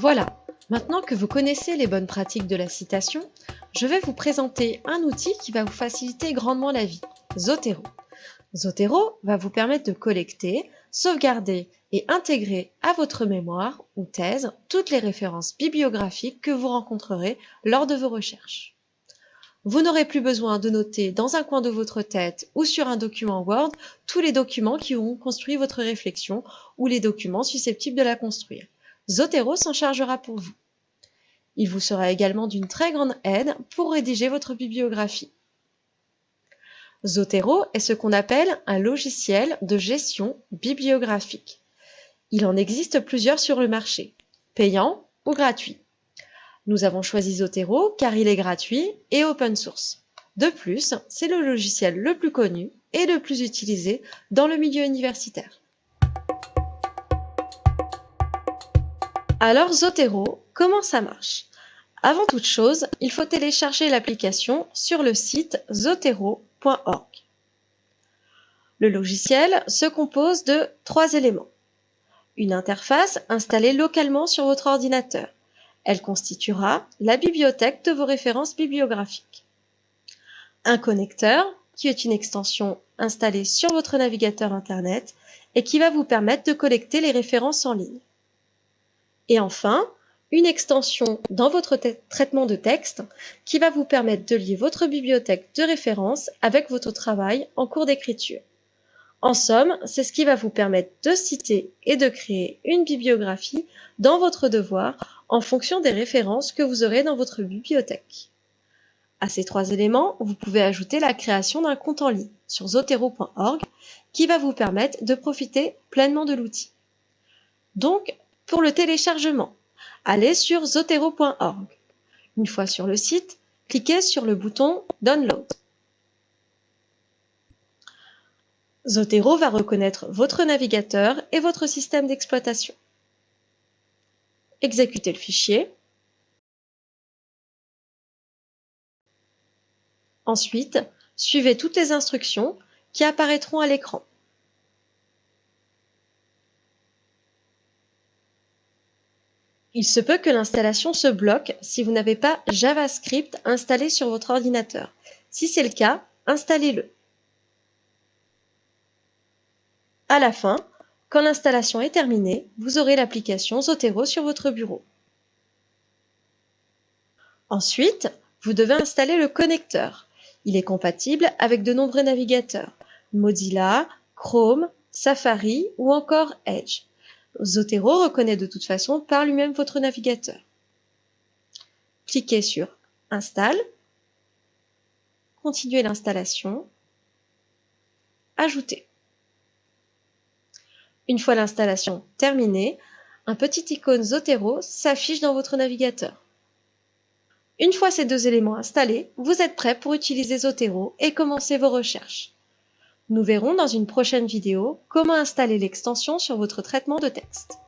Voilà, maintenant que vous connaissez les bonnes pratiques de la citation, je vais vous présenter un outil qui va vous faciliter grandement la vie, Zotero. Zotero va vous permettre de collecter, sauvegarder et intégrer à votre mémoire ou thèse toutes les références bibliographiques que vous rencontrerez lors de vos recherches. Vous n'aurez plus besoin de noter dans un coin de votre tête ou sur un document Word tous les documents qui ont construit votre réflexion ou les documents susceptibles de la construire. Zotero s'en chargera pour vous. Il vous sera également d'une très grande aide pour rédiger votre bibliographie. Zotero est ce qu'on appelle un logiciel de gestion bibliographique. Il en existe plusieurs sur le marché, payants ou gratuits. Nous avons choisi Zotero car il est gratuit et open source. De plus, c'est le logiciel le plus connu et le plus utilisé dans le milieu universitaire. Alors Zotero, comment ça marche? Avant toute chose, il faut télécharger l'application sur le site zotero.org. Le logiciel se compose de trois éléments. Une interface installée localement sur votre ordinateur. Elle constituera la bibliothèque de vos références bibliographiques. Un connecteur, qui est une extension installée sur votre navigateur Internet et qui va vous permettre de collecter les références en ligne. Et enfin, une extension dans votre traitement de texte qui va vous permettre de lier votre bibliothèque de référence avec votre travail en cours d'écriture. En somme, c'est ce qui va vous permettre de citer et de créer une bibliographie dans votre devoir en fonction des références que vous aurez dans votre bibliothèque. À ces trois éléments, vous pouvez ajouter la création d'un compte en ligne sur zotero.org qui va vous permettre de profiter pleinement de l'outil. Donc, pour le téléchargement, allez sur zotero.org. Une fois sur le site, cliquez sur le bouton Download. Zotero va reconnaître votre navigateur et votre système d'exploitation. Exécutez le fichier. Ensuite, suivez toutes les instructions qui apparaîtront à l'écran. Il se peut que l'installation se bloque si vous n'avez pas JavaScript installé sur votre ordinateur. Si c'est le cas, installez-le. À la fin, quand l'installation est terminée, vous aurez l'application Zotero sur votre bureau. Ensuite, vous devez installer le connecteur. Il est compatible avec de nombreux navigateurs, Mozilla, Chrome, Safari ou encore Edge. Zotero reconnaît de toute façon par lui-même votre navigateur. Cliquez sur Installe, continuez l'installation, Ajouter. Une fois l'installation terminée, un petit icône Zotero s'affiche dans votre navigateur. Une fois ces deux éléments installés, vous êtes prêt pour utiliser Zotero et commencer vos recherches. Nous verrons dans une prochaine vidéo comment installer l'extension sur votre traitement de texte.